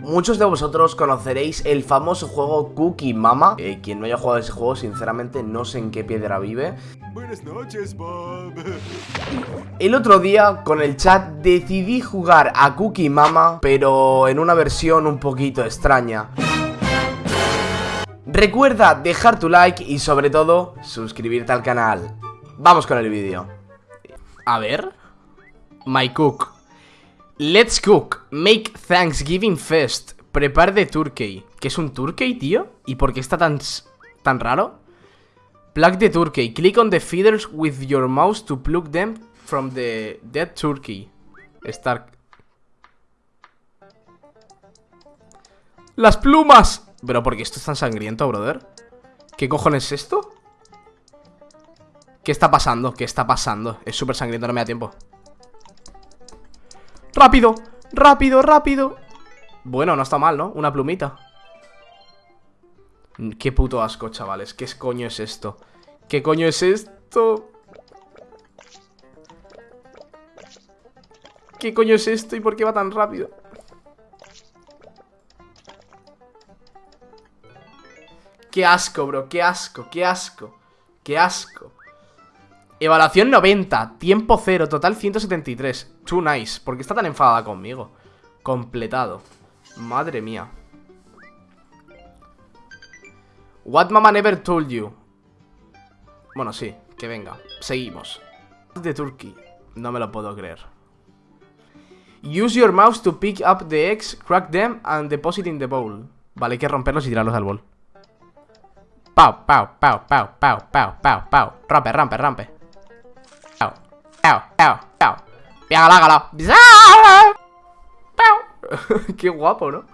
Muchos de vosotros conoceréis el famoso juego Cookie Mama. Eh, quien no haya jugado ese juego, sinceramente, no sé en qué piedra vive. Buenas noches, Bob. El otro día, con el chat, decidí jugar a Cookie Mama, pero en una versión un poquito extraña. Recuerda dejar tu like y sobre todo, suscribirte al canal. Vamos con el vídeo. A ver. My cook. Let's cook. Make Thanksgiving Fest. Prepare the turkey. ¿Qué es un turkey, tío? ¿Y por qué está tan, tan raro? Plug the turkey. Click on the feeders with your mouse to plug them from the dead turkey. Start. ¡Las plumas! Pero ¿por qué esto es tan sangriento, brother? ¿Qué cojones es esto? ¿Qué está pasando? ¿Qué está pasando? Es súper sangriento, no me da tiempo ¡Rápido! ¡Rápido, rápido! Bueno, no está mal, ¿no? Una plumita Qué puto asco, chavales ¿Qué coño es esto? ¿Qué coño es esto? ¿Qué coño es esto y por qué va tan rápido? Qué asco, bro, qué asco, qué asco Qué asco Evaluación 90, tiempo 0, total 173 Too nice, ¿por qué está tan enfadada conmigo? Completado Madre mía What mama never told you Bueno, sí, que venga Seguimos De Turkey No me lo puedo creer Use your mouse to pick up the eggs Crack them and deposit in the bowl Vale, hay que romperlos y tirarlos al bol Pau, pau, pau, pau, pau, pau, pau, pau. Rampe, rampe, rampe. Pau, pau, pau, pau. Piagala, Pau. Qué guapo, ¿no?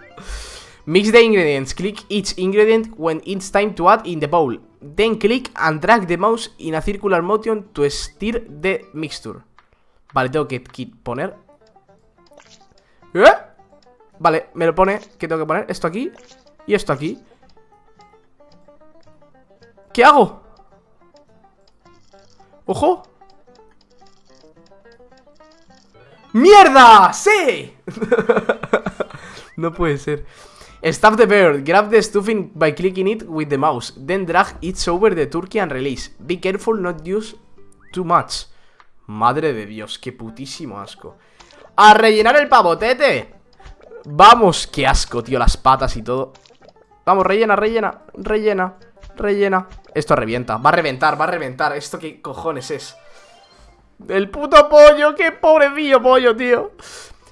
Mix the ingredients. Click each ingredient when it's time to add in the bowl. Then click and drag the mouse in a circular motion to stir the mixture. Vale, tengo que poner... ¿Eh? Vale, me lo pone... ¿Qué tengo que poner? Esto aquí y esto aquí. ¿Qué hago? ¡Ojo! ¡Mierda! ¡Sí! no puede ser Stop the bird, grab the stuffing by clicking it with the mouse Then drag it over the turkey and release Be careful not use too much Madre de Dios, qué putísimo asco ¡A rellenar el pavotete! Vamos, qué asco, tío, las patas y todo Vamos, rellena, rellena, rellena Rellena Esto revienta, va a reventar, va a reventar ¿Esto qué cojones es? El puto pollo, qué pobrecillo pollo, tío.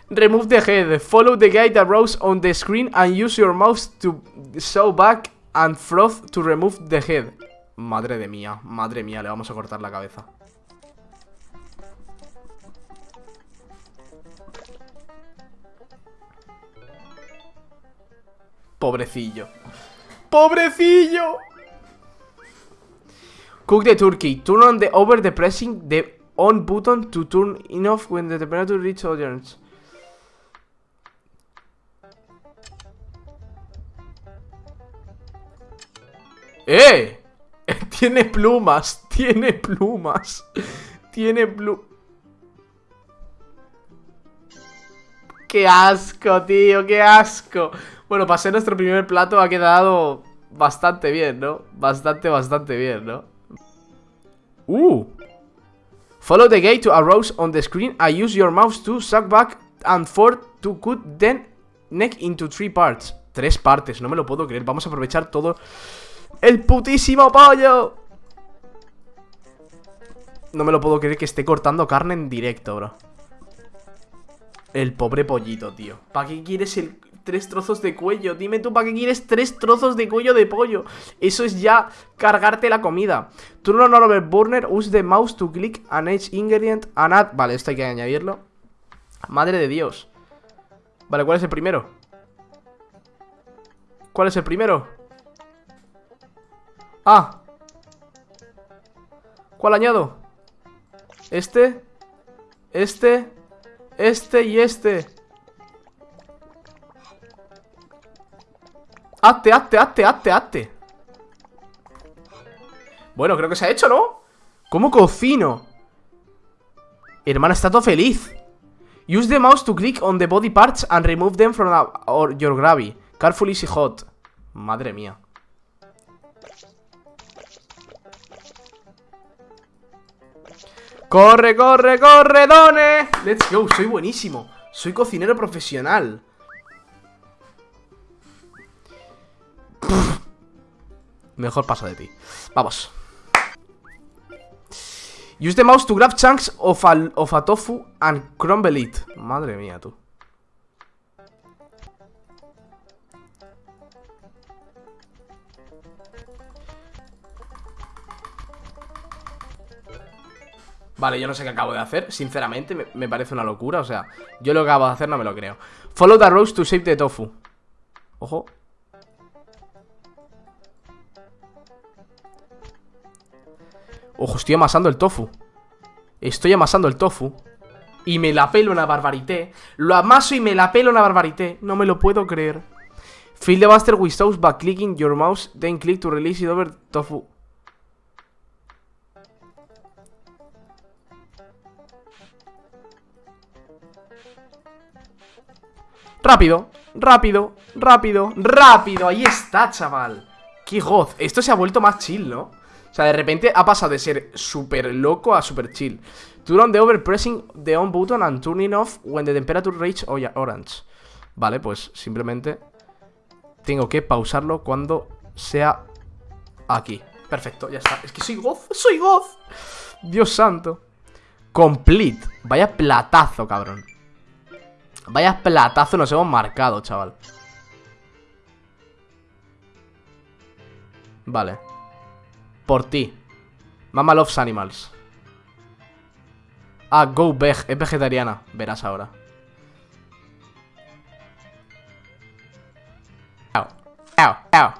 Remove the head Follow the guide that rose on the screen And use your mouse to sew back And froth to remove the head. Madre de mía, madre mía Le vamos a cortar la cabeza. Pobrecillo. Pobrecillo. Cook the turkey. Turn on the over the pressing the on button to turn it off when the temperature reaches audience. ¡Eh! Tiene plumas, tiene plumas, tiene plumas. ¡Qué asco, tío! ¡Qué asco! Bueno, para ser nuestro primer plato ha quedado bastante bien, ¿no? Bastante, bastante bien, ¿no? Uh. Follow the gate to arrows on the screen I use your mouse to suck back and forth to cut then neck into three parts. Tres partes, no me lo puedo creer. Vamos a aprovechar todo el putísimo pollo. No me lo puedo creer que esté cortando carne en directo, bro. El pobre pollito, tío. ¿Para qué quieres el tres trozos de cuello. Dime tú, ¿para qué quieres tres trozos de cuello de pollo? Eso es ya cargarte la comida. Turn on over burner, use the mouse to click an each ingredient and add... Vale, esto hay que añadirlo. Madre de Dios. Vale, ¿cuál es el primero? ¿Cuál es el primero? Ah. ¿Cuál añado? Este. Este. Este y este. Hazte, hazte, hazte, hazte, hazte Bueno, creo que se ha hecho, ¿no? ¿Cómo cocino? Hermano, está todo feliz Use the mouse to click on the body parts and remove them from your gravy. Careful easy hot. Madre mía. Corre, corre, corre, Done. Let's go, soy buenísimo. Soy cocinero profesional. Mejor paso de ti. Vamos. Use the mouse to grab chunks of a, of a tofu and crumble it. Madre mía, tú. Vale, yo no sé qué acabo de hacer, sinceramente, me, me parece una locura, o sea, yo lo que acabo de hacer no me lo creo. Follow the roast to save the tofu. Ojo. Ojo, estoy amasando el tofu. Estoy amasando el tofu. Y me la pelo una barbarité. Lo amaso y me la pelo una barbarité. No me lo puedo creer. Fill the buster with sauce by clicking your mouse, then click to release it over tofu. Rápido, rápido, rápido, rápido. Ahí está, chaval. Qué goz. Esto se ha vuelto más chill, ¿no? O sea, de repente ha pasado de ser súper loco a súper chill. Turn the over pressing the on button and turning off when the temperature reach orange. Vale, pues simplemente tengo que pausarlo cuando sea aquí. Perfecto, ya está. Es que soy goz, soy goz. Dios santo. Complete. Vaya platazo, cabrón. Vaya platazo nos hemos marcado, chaval. Vale. Por ti. Mama loves animals. Ah, go veg. Es vegetariana. Verás ahora. Au. Au. Au.